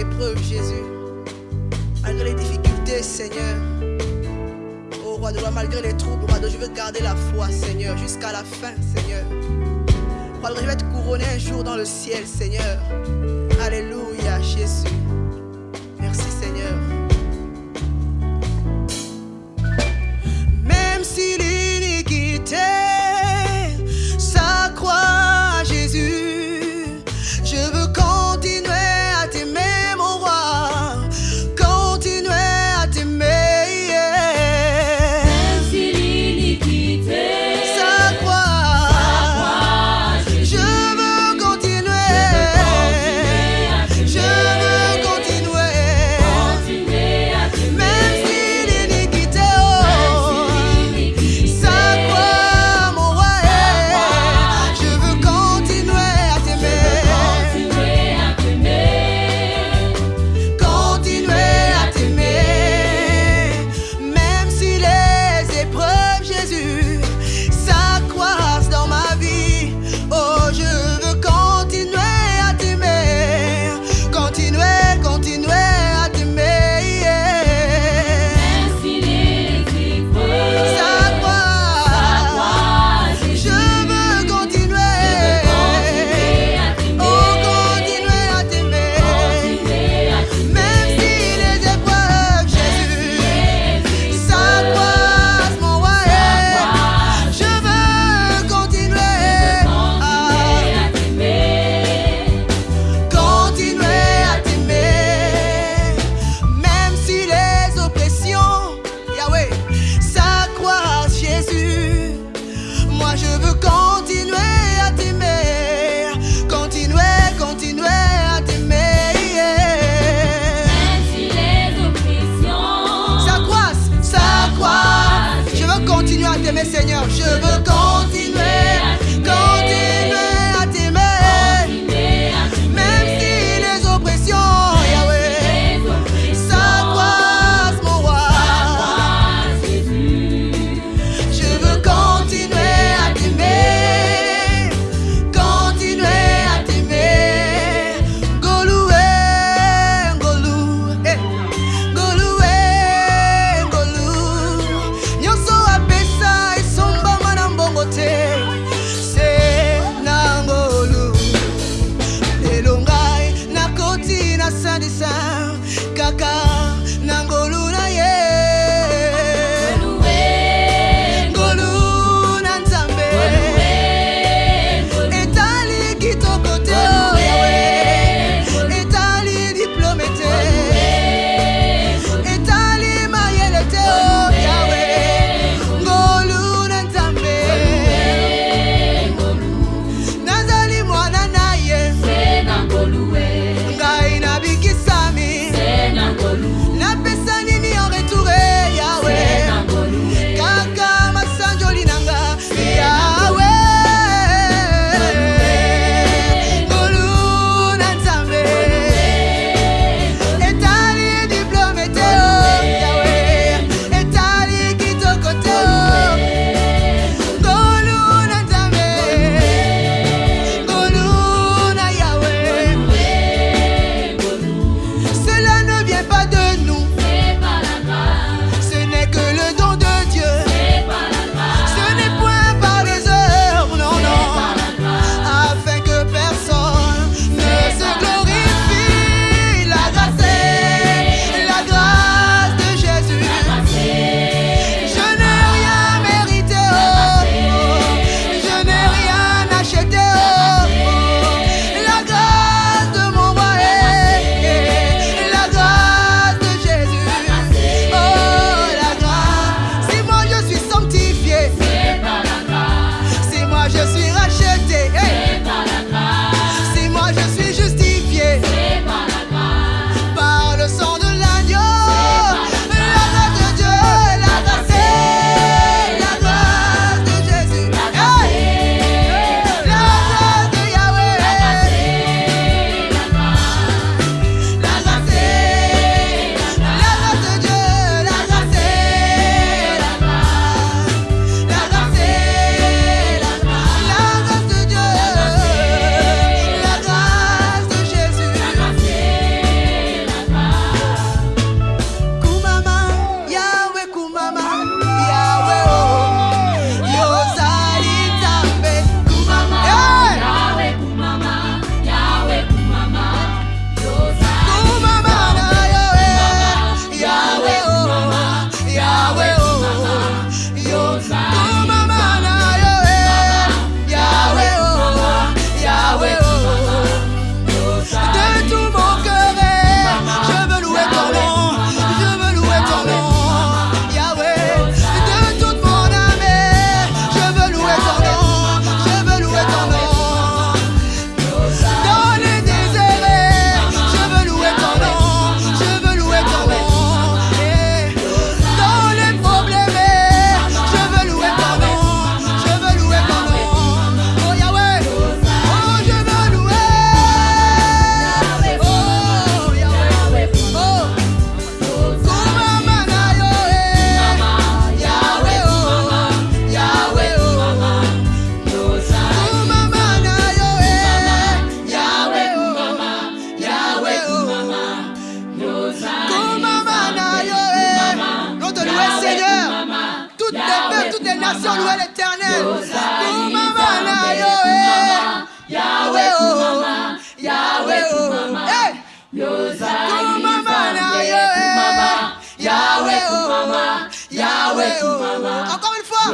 épreuves, Jésus, malgré les difficultés, Seigneur. Oh roi de gloire, malgré les troubles, roi de je veux garder la foi, Seigneur, jusqu'à la fin, Seigneur. Roi de je vais être couronné un jour dans le ciel, Seigneur. Alléluia, Jésus.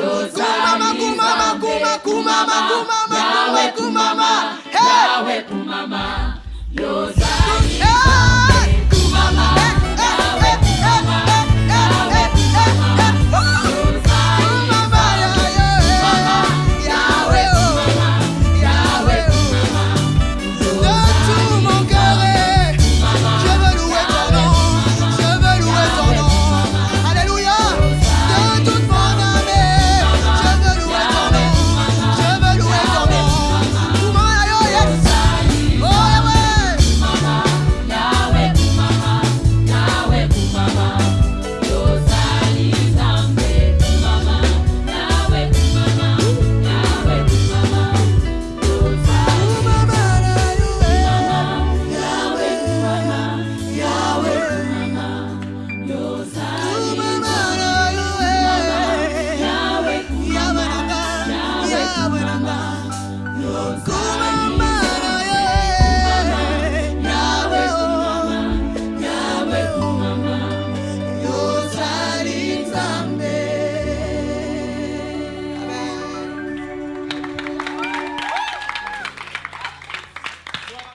Makuma, makuma, makuma, makuma, makuma.